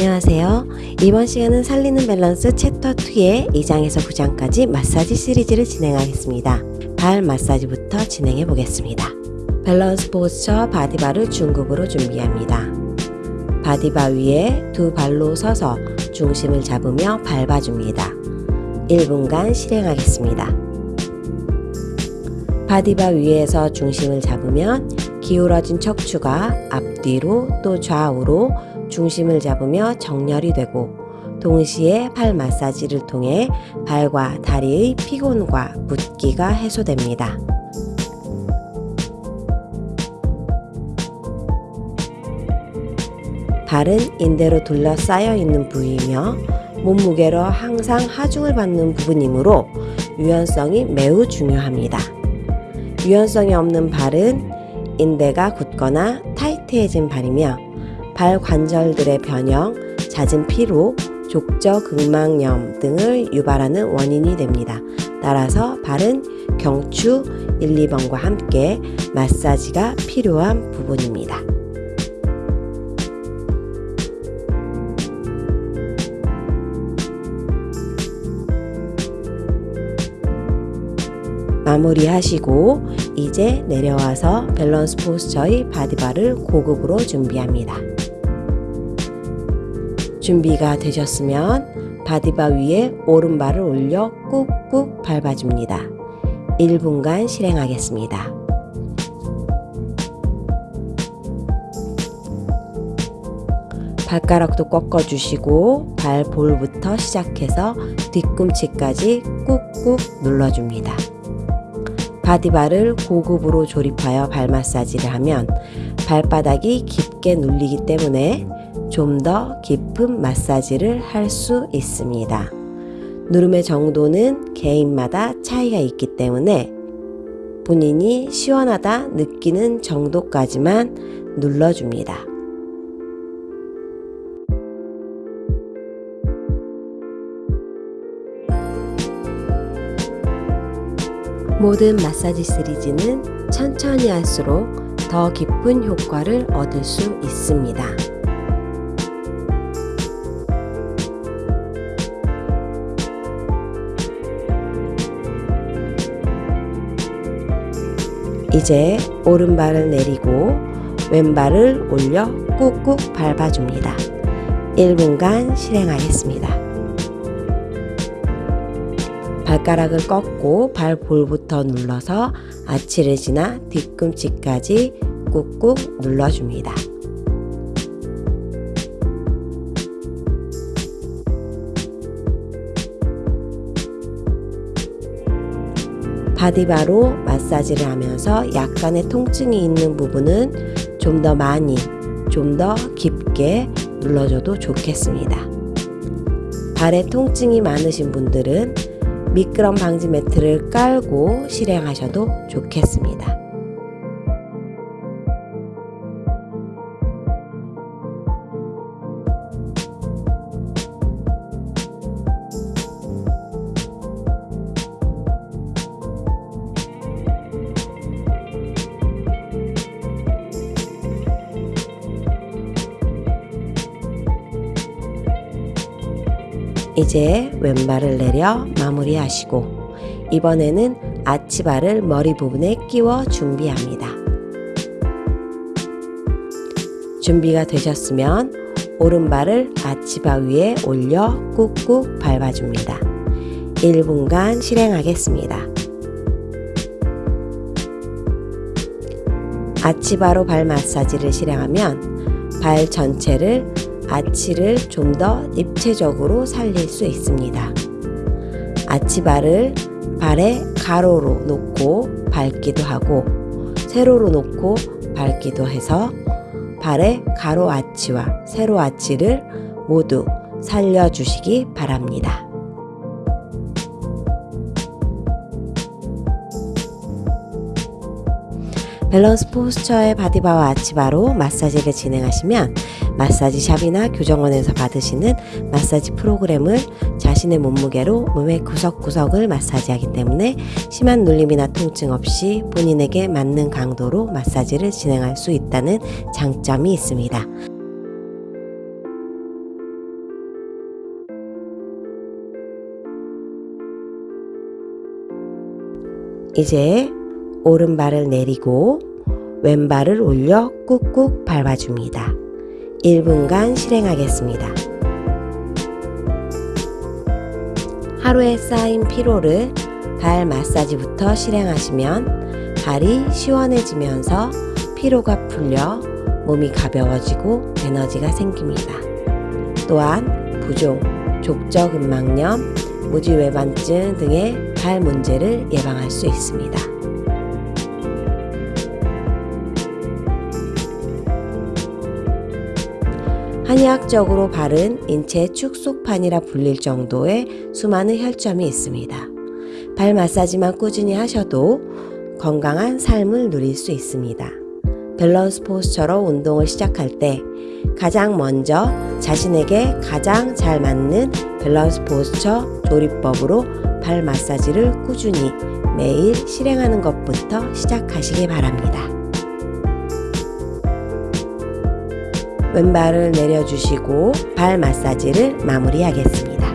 안녕하세요. 이번 시간은 살리는 밸런스 챕터 2의 2장에서 9장까지 마사지 시리즈를 진행하겠습니다. 발 마사지부터 진행해 보겠습니다. Balance Posture body bar를 중급으로 준비합니다. body bar 위에 두 발로 서서 중심을 잡으며 밟아줍니다. 1분간 실행하겠습니다. body bar 위에서 중심을 잡으면 기울어진 척추가 앞뒤로 또 좌우로 중심을 잡으며 정렬이 되고 동시에 팔 마사지를 통해 발과 다리의 피곤과 붓기가 해소됩니다. 발은 인대로 둘러싸여 있는 부위이며 몸무게로 항상 하중을 받는 부분이므로 유연성이 매우 중요합니다. 유연성이 없는 발은 인대가 굳거나 타이트해진 발이며 발 관절들의 변형, 잦은 피로, 족저 극막염 등을 유발하는 원인이 됩니다. 따라서 발은 경추 1, 2번과 함께 마사지가 필요한 부분입니다. 마무리하시고 이제 내려와서 Balance Posture의 body bar를 고급으로 준비합니다. 준비가 되셨으면 body bar 위에 오른발을 올려 꾹꾹 밟아줍니다. 1분간 실행하겠습니다. 발가락도 꺾어주시고 발볼부터 시작해서 뒤꿈치까지 꾹꾹 눌러줍니다. 바디바를 고급으로 조립하여 발 마사지를 하면 발바닥이 깊게 눌리기 때문에 좀 더 깊은 마사지를 할 수 있습니다. 누름의 정도는 개인마다 차이가 있기 때문에 본인이 시원하다 느끼는 정도까지만 눌러줍니다. 모든 마사지 시리즈는 천천히 할수록 더 깊은 효과를 얻을 수 있습니다. 이제 오른발을 내리고 왼발을 올려 꾹꾹 밟아줍니다. 1분간 실행하겠습니다. 발가락을 꺾고 발볼부터 눌러서 아치를 지나 뒤꿈치까지 꾹꾹 눌러줍니다. 바디바로 마사지를 하면서 약간의 통증이 있는 부분은 좀 더 많이, 좀 더 깊게 눌러줘도 좋겠습니다. 발에 통증이 많으신 분들은 미끄럼 방지 매트를 깔고 실행하셔도 좋겠습니다. 이제 왼발을 내려 마무리하시고 이번에는 아치발을 머리 부분에 끼워 준비합니다. 준비가 되셨으면 오른발을 아치바 위에 올려 꾹꾹 밟아줍니다. 1분간 실행하겠습니다. 아치바로 발 마사지를 실행하면 발 전체를 아치를 좀 더 입체적으로 살릴 수 있습니다. arch bar를 발에 가로로 놓고 밟기도 하고 세로로 놓고 밟기도 해서 발의 가로 아치와 세로 아치를 모두 살려주시기 바랍니다. 밸런스 포스처의 바디바와 아치바로 마사지를 진행하시면 마사지 샵이나 교정원에서 받으시는 마사지 프로그램을 자신의 몸무게로 몸의 구석구석을 마사지하기 때문에 심한 눌림이나 통증 없이 본인에게 맞는 강도로 마사지를 진행할 수 있다는 장점이 있습니다. 이제 오른발을 내리고 왼발을 올려 꾹꾹 밟아줍니다. 1분간 실행하겠습니다. 하루에 쌓인 피로를 발 마사지부터 실행하시면 발이 시원해지면서 피로가 풀려 몸이 가벼워지고 에너지가 생깁니다. 또한 부종, 족저근막염, 무지외반증 등의 발 문제를 예방할 수 있습니다. 한의학적으로 발은 인체의 축소판이라 불릴 정도의 수많은 혈점이 있습니다. 발 마사지만 꾸준히 하셔도 건강한 삶을 누릴 수 있습니다. Balance Posture로 운동을 시작할 때 가장 먼저 자신에게 가장 잘 맞는 Balance Posture 조립법으로 발 마사지를 꾸준히 매일 실행하는 것부터 시작하시기 바랍니다. 왼발을 내려주시고 발 마사지를 마무리하겠습니다.